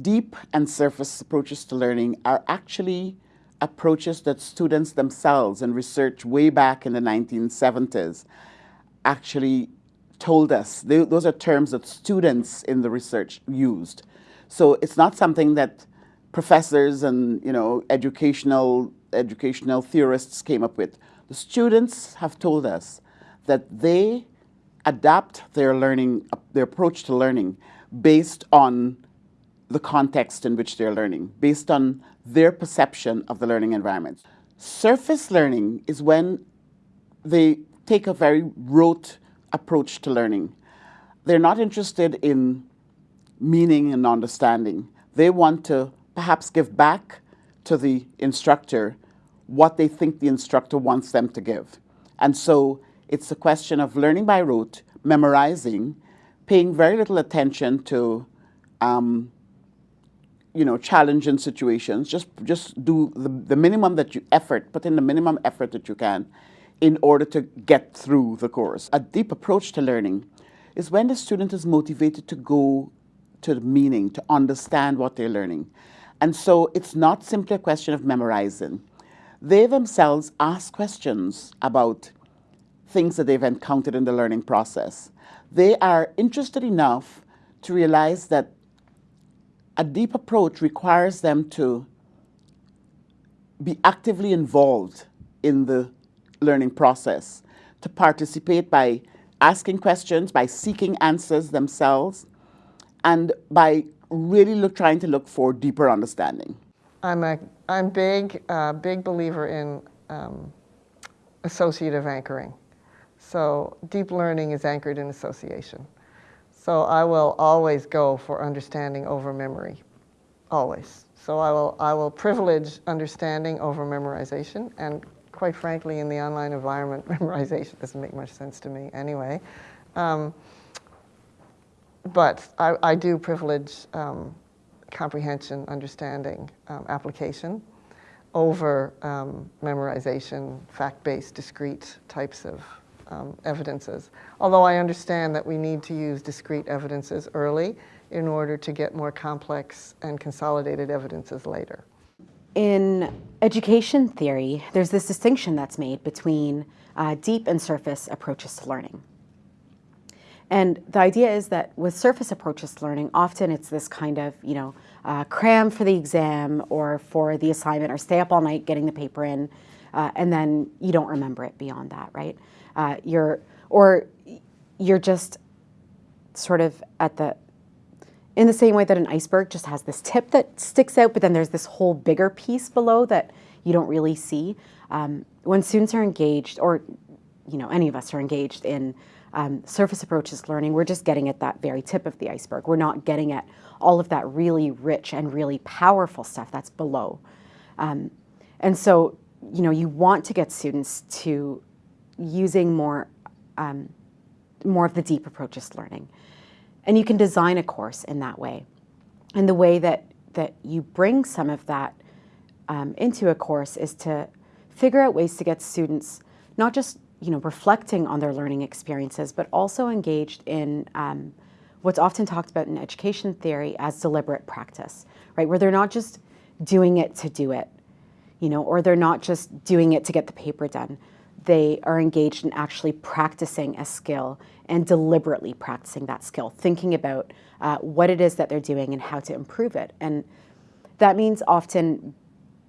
deep and surface approaches to learning are actually approaches that students themselves and research way back in the 1970s actually told us. They, those are terms that students in the research used. So it's not something that professors and you know educational educational theorists came up with. The students have told us that they adapt their learning, their approach to learning based on the context in which they're learning, based on their perception of the learning environment. Surface learning is when they take a very rote approach to learning. They're not interested in meaning and understanding. They want to perhaps give back to the instructor what they think the instructor wants them to give. And so it's a question of learning by rote, memorizing, paying very little attention to um, you know, challenging situations. Just just do the, the minimum that you effort, put in the minimum effort that you can in order to get through the course. A deep approach to learning is when the student is motivated to go to the meaning, to understand what they're learning. And so it's not simply a question of memorizing. They themselves ask questions about things that they've encountered in the learning process. They are interested enough to realize that a deep approach requires them to be actively involved in the learning process, to participate by asking questions, by seeking answers themselves, and by really look, trying to look for deeper understanding. I'm a I'm big uh, big believer in um, associative anchoring. So deep learning is anchored in association. So I will always go for understanding over memory, always. So I will I will privilege understanding over memorization, and quite frankly, in the online environment, memorization doesn't make much sense to me anyway. Um, but I, I, do privilege um, comprehension, understanding, um, application over um, memorization, fact-based, discrete types of um, evidences. Although I understand that we need to use discrete evidences early in order to get more complex and consolidated evidences later. In education theory, there's this distinction that's made between uh, deep and surface approaches to learning. And the idea is that with surface approaches to learning, often it's this kind of, you know, uh, cram for the exam or for the assignment or stay up all night getting the paper in, uh, and then you don't remember it beyond that, right? Uh, you're, or you're just sort of at the, in the same way that an iceberg just has this tip that sticks out, but then there's this whole bigger piece below that you don't really see. Um, when students are engaged, or you know, any of us are engaged in um, surface approaches learning, we're just getting at that very tip of the iceberg. We're not getting at all of that really rich and really powerful stuff that's below. Um, and so, you know, you want to get students to using more, um, more of the deep approaches to learning. And you can design a course in that way. And the way that, that you bring some of that um, into a course is to figure out ways to get students not just you know, reflecting on their learning experiences, but also engaged in um, what's often talked about in education theory as deliberate practice, right? Where they're not just doing it to do it, you know, or they're not just doing it to get the paper done. They are engaged in actually practicing a skill and deliberately practicing that skill, thinking about uh, what it is that they're doing and how to improve it. And that means often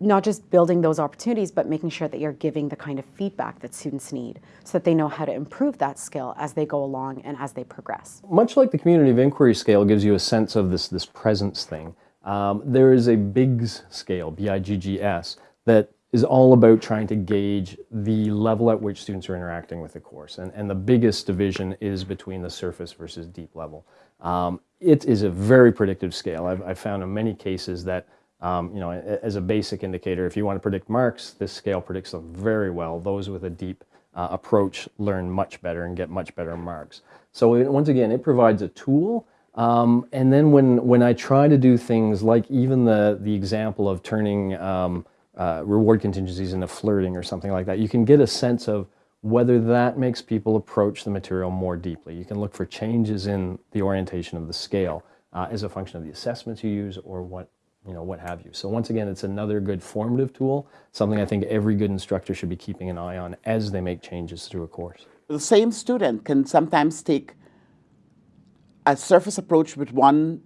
not just building those opportunities, but making sure that you're giving the kind of feedback that students need so that they know how to improve that skill as they go along and as they progress. Much like the community of inquiry scale gives you a sense of this, this presence thing, um, there is a Biggs scale, B-I-G-G-S, that is all about trying to gauge the level at which students are interacting with the course. And, and the biggest division is between the surface versus deep level. Um, it is a very predictive scale. I've, I've found in many cases that um, you know, as a basic indicator, if you want to predict marks, this scale predicts them very well. Those with a deep uh, approach learn much better and get much better marks. So it, once again, it provides a tool. Um, and then when, when I try to do things like even the, the example of turning um, uh, reward contingencies into flirting or something like that, you can get a sense of whether that makes people approach the material more deeply. You can look for changes in the orientation of the scale uh, as a function of the assessments you use or what you know what have you. So once again, it's another good formative tool, something I think every good instructor should be keeping an eye on as they make changes through a course. The same student can sometimes take a surface approach with one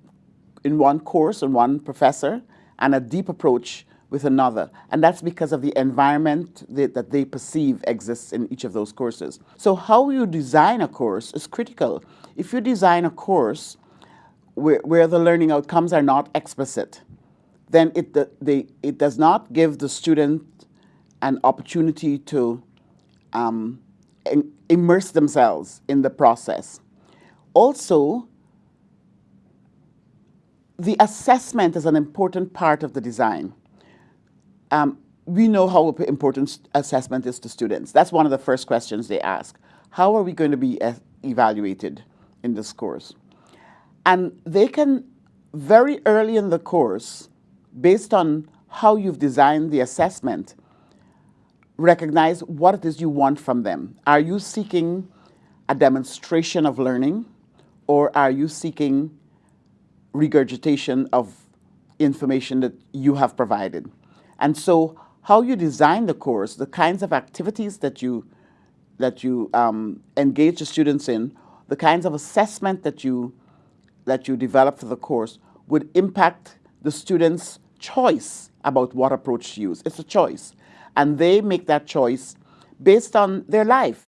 in one course and one professor and a deep approach with another. And that's because of the environment that, that, they perceive exists in each of those courses. So how you design a course is critical. If you design a course where, where the learning outcomes are not explicit, then it, the, they, it does not give the student an opportunity to um, immerse themselves in the process. Also, the assessment is an important part of the design. Um, we know how important assessment is to students. That's one of the first questions they ask. How are we going to be evaluated in this course? And they can, very early in the course, based on how you've designed the assessment, recognize what it is you want from them. Are you seeking a demonstration of learning or are you seeking regurgitation of information that you have provided? And so how you design the course, the kinds of activities that you, that you um, engage the students in, the kinds of assessment that you, that you develop for the course would impact the students' choice about what approach to use. It's a choice. And they make that choice based on their life.